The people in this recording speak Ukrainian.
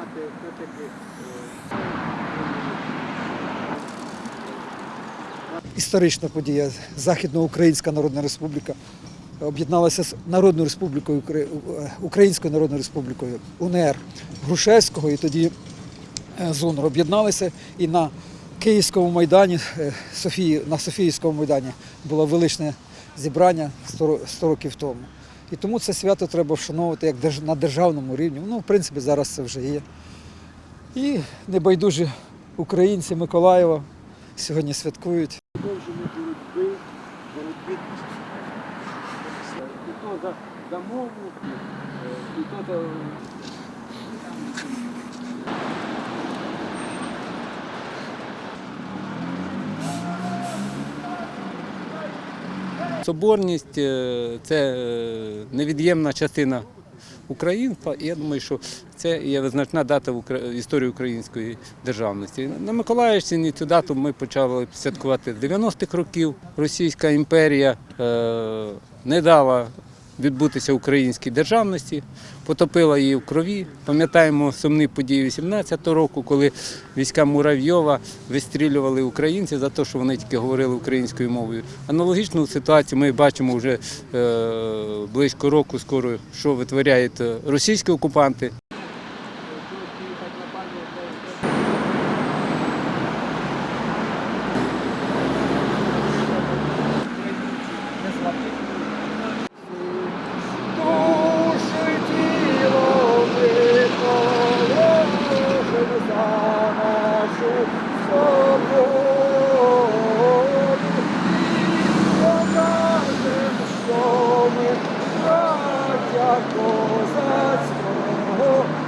мати все-таки. Е, Історична подія. Західноукраїнська Народна Республіка об'єдналася з Народною Республікою е, Українською Народною Республікою УНР Грушевського і тоді е, з об'єдналися і на Київському майдані, Софії, на Софіївському майдані було величне зібрання 100 років тому. І тому це свято треба вшановувати як на державному рівні. Ну, в принципі, зараз це вже є. І небайдужі українці Миколаєва сьогодні святкують. продовження боротьби, боротьби і то за, за мову, і то за Соборність е, це е, невід'ємна частина українства, і я думаю, що це є визначна дата в історії української державності. На Миколаївщині цю дату ми почали святкувати з 90-х років. Російська імперія е, не дала відбутися українській державності, потопила її в крові. Пам'ятаємо сумні події 18-го року, коли війська Муравйова вистрілювали українців за те, що вони тільки говорили українською мовою. Аналогічну ситуацію ми бачимо вже е, близько року, скоро що витворяють російські окупанти. 家国在身后。